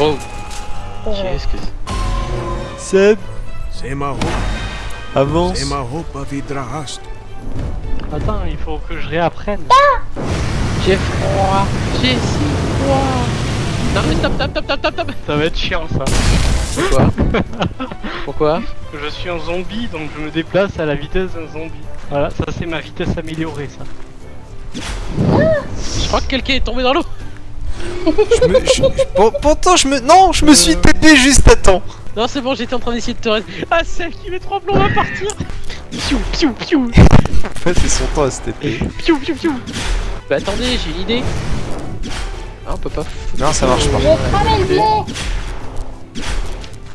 Oh, qu'est-ce que c'est Seb, C'est ma hope, avance. c'est ma hope à Vidrahast. Attends, il faut que je réapprenne. J'ai froid, j'ai si froid. Non mais stop, stop, stop, stop, stop, stop. Ça va être chiant ça. Pourquoi Pourquoi Je suis un zombie donc je me déplace à la vitesse d'un zombie. Voilà, ça c'est ma vitesse améliorée ça. Je crois que quelqu'un est tombé dans l'eau. Je me, je- Pour- pourtant, je me. Non, je me suis TP juste à temps. Non, c'est bon, j'étais en train d'essayer de te. Ah, celle qui met trois plombs va partir. Piou, piou, piou, En fait, c'est son temps à se TP. piou, piou, piou. Bah attendez, j'ai une idée. Ah, on peut pas. Non, ça marche pas.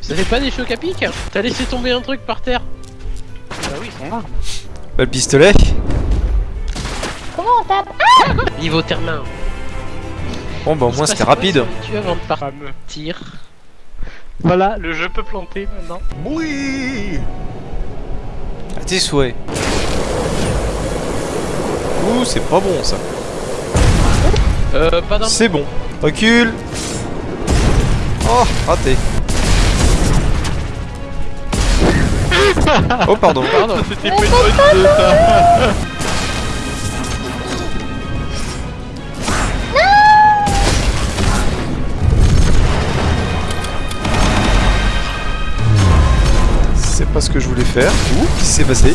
Ça fait pas des chocs à pic T'as laissé tomber un truc par terre. Bah oui, ils sont là. Bah, le pistolet. Comment on tape? Niveau termin. Bon, bah, au moins, c'était rapide. Tu avant de partir. Voilà, le jeu peut planter maintenant. Oui À tes souhaits. Ouh, c'est pas bon ça. Euh, pas dans. C'est bon. Recule. Oh, raté. Oh, pardon. Pardon. C'était pas une bonne idée ça. Ce que je voulais faire. Ouh, qu'est-ce qui s'est passé?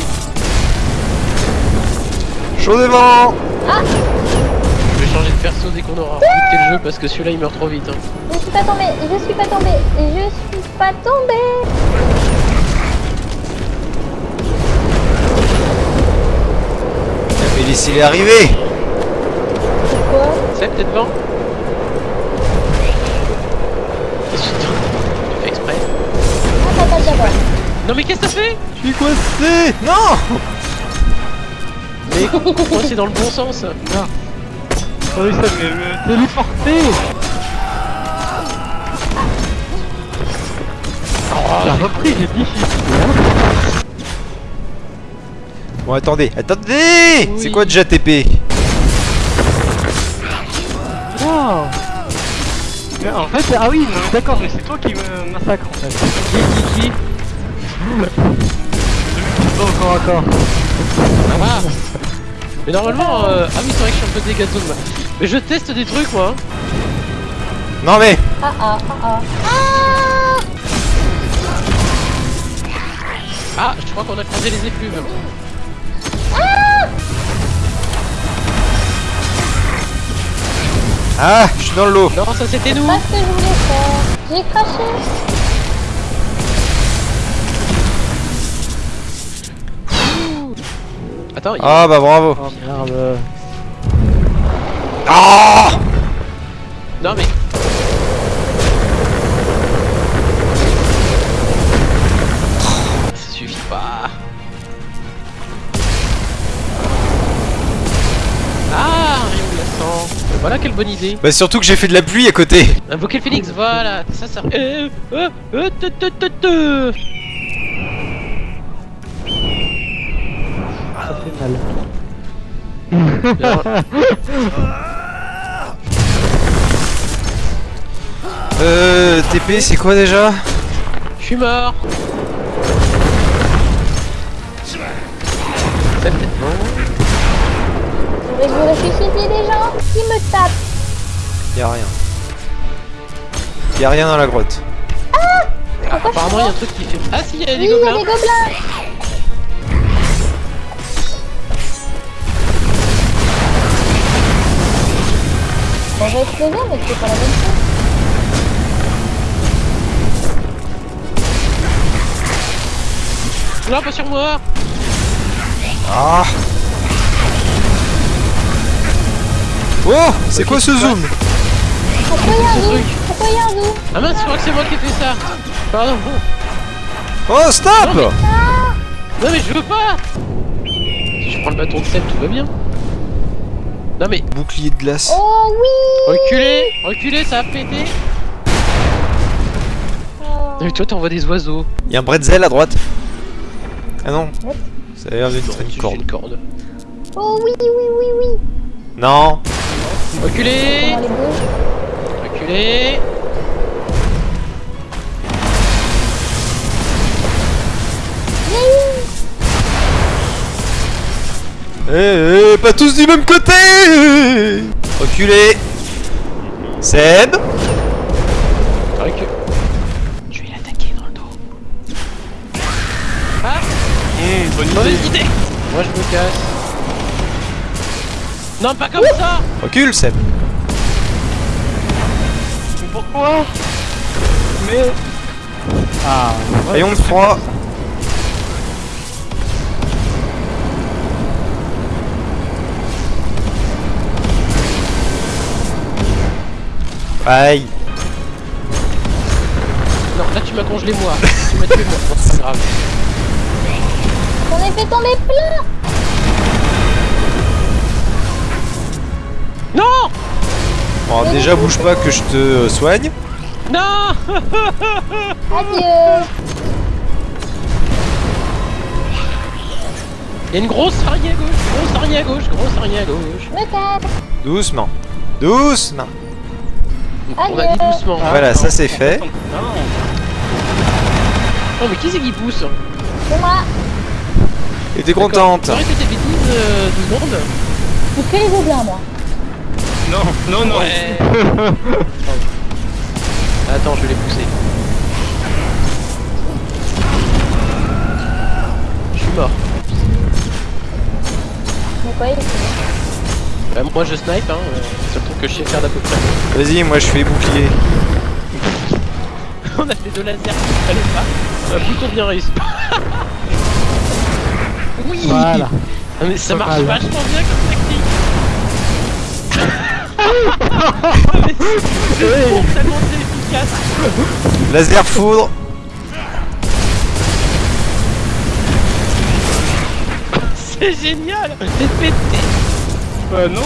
Chaud devant Je vais changer de perso dès qu'on aura rebooté le jeu parce que celui-là il meurt trop vite. Hein. Je suis pas tombé, je suis pas tombé, je suis pas tombé Mais laissez-les arriver Quoi? C'est peut-être devant Qu'est-ce que tu tu fais exprès Ah. Non mais qu'est-ce que t'as fait Je suis coincé Non! Mais c'est dans le bon sens. Oh oui, ça mais J'ai repris, j'ai dit Bon, attendez, attendez! Oui. C'est quoi déjà TP Wow Mais En fait, ah oui, non, d'accord, mais c'est toi qui me massacre en fait. Qui qui qui? Encore encore. Ah Mais normalement, euh... ah oui c'est vrai que je suis un peu moi. Mais je teste des trucs moi. hein. Non mais Ah ah ah ah. Ah, je crois qu'on a croisé les effluves. Ah, je suis dans le lot Non, ça c'était nous. Pas ce que je voulais faire. J'ai craché. Attends, il... Ah bah bravo Oh merde. Ah non mais. Ça suffit pas. Ah, rayon glaçant. Voilà quelle bonne idée. Bah surtout que j'ai fait de la pluie à côté Invoquer le phénix, voilà, ça ça. Euh, euh, euh, te, te, te, mal. Euh, TP c'est quoi déjà? Je suis mort. Ça peut-être bon. Faudrait que vous ressuscitiez des gens? Qui me tapent. Y'a rien. Y'a rien dans la grotte. Ah, apparemment, il y a un truc qui fait. Ah, si, il y Oui, a des gobelins. On va exploser, mais c'est pas la même chose. Non, pas sur moi. Ah Oh C'est quoi ce zoom Pourquoi il y a un ce zoom truc Pourquoi il y a un zoom Ah mince, je crois que c'est moi qui ai fait ça. Pardon. Oh stop Non, mais je veux pas. Si je prends le bâton de sel, tout va bien. Non, mais Bouclier de glace. Oh oui reculez, reculez, ça a pété. Oh. Non, mais toi, t'envoies des oiseaux. Y'a un bretzel à droite. Ah non. Ça a l'air d'être une c'est corde. une corde. Oh oui, oui, oui, oui Non. Reculez, reculez. Eh, eh, pas tous du même côté. Reculez. Seb. Recule. Je vais l'attaquer dans le dos. Ah. Hum, bonne idée. Mauvaise idée. Moi je me casse. Non, pas comme ça. Recule, Seb. Pourquoi? Mais... Ah, Rayon de froid Aïe Non, là tu m'as congelé moi. tu m'as tué moi. Bon, c'est pas grave. J'en ai fait tomber plein Non Bon, déjà bouge pas que je te euh, soigne. Non Adieu Il y a une grosse araignée à gauche, grosse araignée à gauche, grosse araignée à gauche. Me casse Doucement. On a dit doucement. Voilà, ça c'est fait. Non. Oh mais qui c'est qui pousse? C'est moi Et t'es contente Tu arrêtes tes bêtises euh, deux secondes Je fais les bien moi. Non, non, non. Ouais. Attends, je vais les pousser. Je suis mort. Mais quoi, il est fini. Bah, moi je snipe, hein. euh, C'est le truc que je sais faire d'à peu près. Vas-y, moi je fais bouclier. On a fait deux lasers, fallait pas. Un bouton bien réussi. oui Voilà. Ah, mais ça marche vachement bien comme. Mais c'est tellement efficace. Laser foudre. C'est génial. C'est pété. Bah non.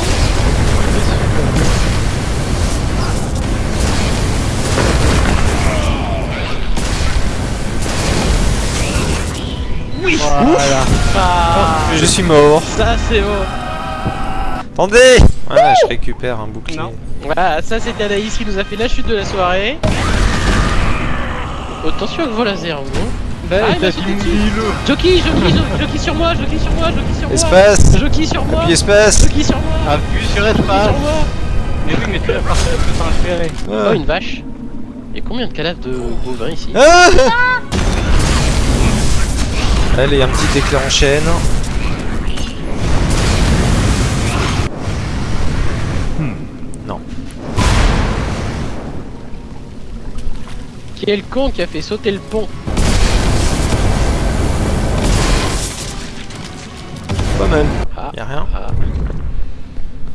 Oui. Voilà. Ah, Je suis mort. ça c'est beau. Attendez Voilà, je récupère un bouclier. Non. Voilà, ça c'était Anaïs qui nous a fait la chute de la soirée. Attention avec vos lasers, vous. Bah, Ah, le. Jockey, jockey, jo- jockey sur moi, jockey sur moi, jockey sur moi. Espace Jockey sur moi. Puis espace Jockey sur moi. Appuie sur espace. Mais oui, mais tu l'as parti de transférer. Oh, Ah. une vache. Il y a combien de cadavres de bovins ici? Ah Allez, un petit éclair en chaîne. Hmm, Non. Le con qui a fait sauter le pont Ah, Y'a rien. ah.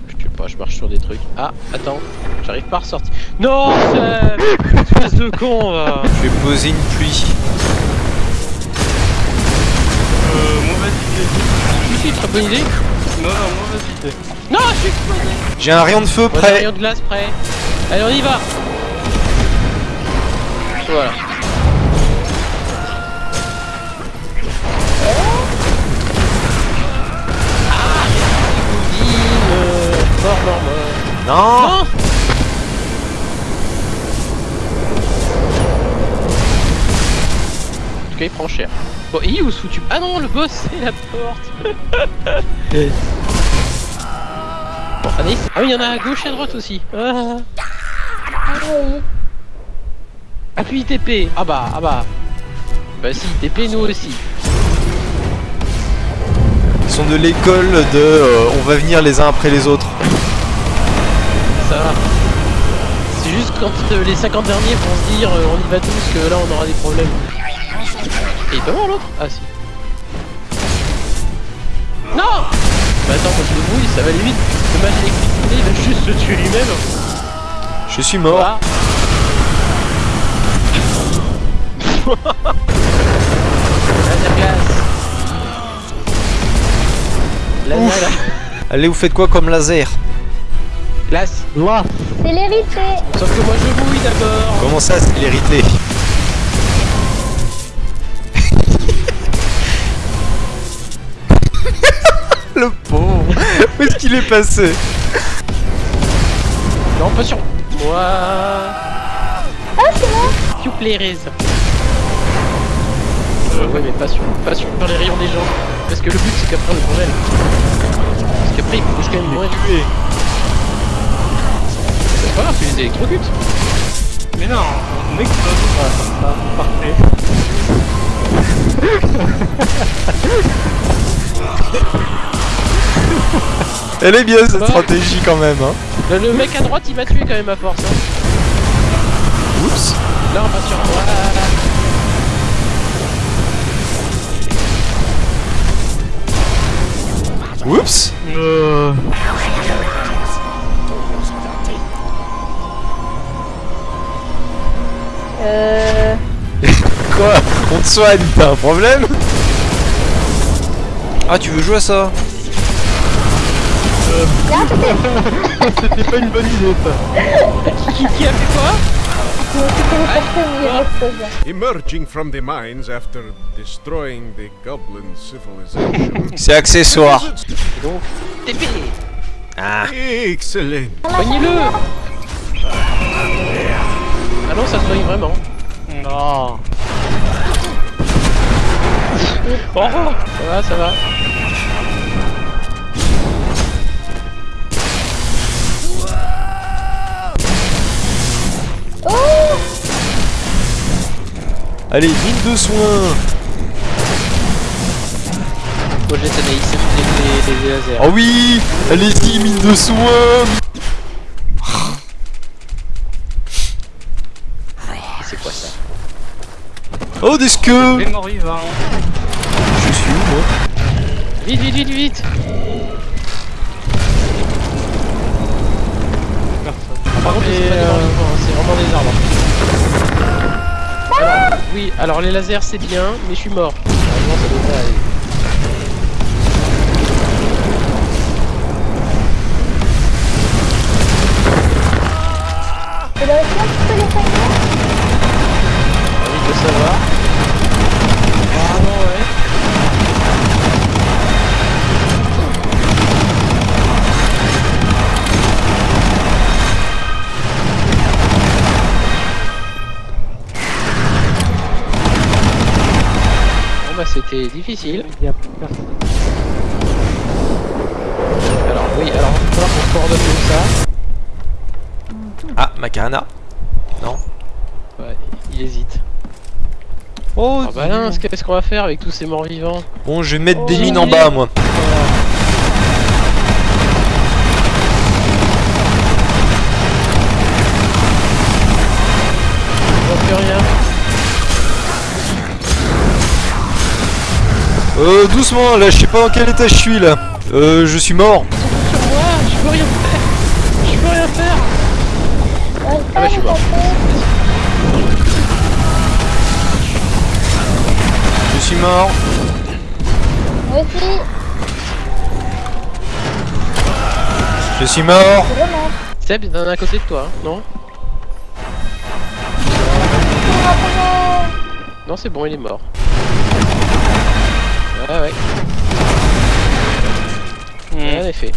Je sais pas, je marche sur des trucs. Ah, attends, j'arrive pas à ressortir. Non, Espèce de con, va Je vais poser une pluie. Euh, mauvaise idée. Si, si, très bonne idée. Non, non, mauvaise idée. Non, je suis explosé J'ai un rayon de feu a un prêt. rayon de glace prêt. Allez, on y va Voilà. Mort, mort, mort. Non Non En tout cas, il prend cher. Bon, et où foutu Ah non, le boss, c'est la porte Bon, Anaïs Ah oui, il y en a à gauche et à droite aussi. Ah. Ah. Appuie TP Ah bah, ah bah. Bah si, TP nous aussi. Ils sont de l'école de euh, on va venir les uns après les autres. Va. C'est juste quand euh, les 50 derniers vont se dire euh, on y va tous que là on aura des problèmes. Et il est pas mort l'autre? Ah si. Non Bah attends, moi je le brouille, ça va aller vite. Le match d'électricité il va juste se tuer lui-même. Je suis mort. Glace. Allez, vous faites quoi comme laser? Là. C'est l'hérité Sauf que moi je bouille d'abord. Comment ça, c'est l'hérité? Le pauvre Où est-ce qu'il est passé? Non, pas sur moi. Ah, c'est moi You plaise. Euh, ouais, mais pas sur, pas sur les rayons des gens. Parce que le but c'est qu'après on le congèle. Après, il faut quand même mourir. Pas grave, tu les électrocutes. Mais non, on explose. Voilà, ça, parfait. Elle est bien cette Bah. stratégie quand même, hein. Le, le mec à droite, il m'a tué quand même à force. Hein. Oups. Là, on va sur. Voilà. Oups. Euh... Euh... Quoi On te soigne, t'as un problème Ah, tu veux jouer à ça C'était pas une bonne idée ça. Qui, qui a fait quoi Je me suis téléporté au milieu de l'explosion. Emerging from the mines after destroying the goblin civilization. C'est accessoire. Donc, TP Ah. Excellent. Soignez-le Ah non, ça soigne vraiment. Non. Oh Ça va, ça va. Oh Allez, mine de soins. Moi j'ai les lasers. Oh oui Allez-y, mine de soins C'est quoi ça Oh, des morts vivants. Je suis où, moi? Vite, vite, vite, vite. Par contre, c'est pas des euh, morts vivants, hein, c'est vraiment des arbres. Alors, oui, alors les lasers c'est bien, mais je suis mort. Normalement ça devrait aller. Bah c'était difficile. Alors oui, alors il va falloir qu'on coordonne tout ça. Ah, Macarena. Ouais, il hésite. Oh, Ah bah là, qu'est-ce qu'on va faire avec tous ces morts vivants Bon, je vais mettre des Oh. mines en bas, moi. On Euh, doucement, là, je sais pas dans quel état je suis, là. Euh, je suis mort. Sur moi, je peux rien faire. Je peux rien faire. Ah bah, je suis mort. Je suis mort. Moi aussi, Je suis mort. Seb, il en un à côté de toi, hein, non Non, c'est bon, il est mort. Ouais, ouais, rien n'est fait.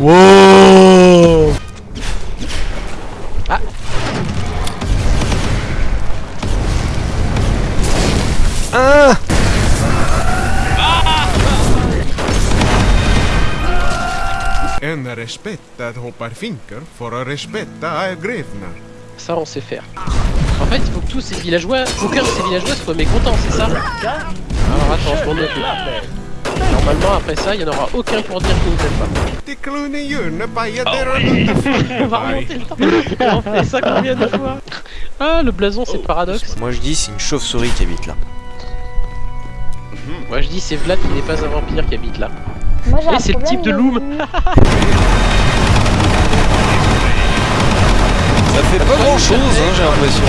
Wow. Ah. Ah En respetta hoppar finger for a respetta grevna. Ça, on sait faire. En fait, il faut que tous ces villageois, aucun de ces villageois soit mécontent, c'est ça Alors attends, je m'en occupe. Normalement, après ça, il n'y en aura aucun pour dire que vous n'aime pas. On va remonter le temps. on fait ça combien de fois Ah, le blason, c'est paradoxe. Moi, je dis, c'est une chauve-souris qui habite là. Moi, je dis, c'est Vlad qui n'est pas un vampire qui habite là. Moi j'ai c'est le type de loom. Ça fait pas grand-chose, hein, j'ai l'impression.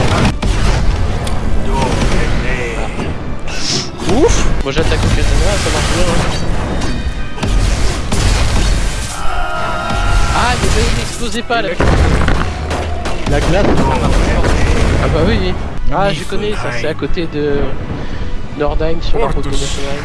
Ouf Moi, j'attaque au katana, ça marche bien. hein. Ah, mais il n'explosait pas là. La glace, Ah bah oui, oui. Ah, je connais, ça c'est à côté de Nordheim sur la route Ortus. nationale.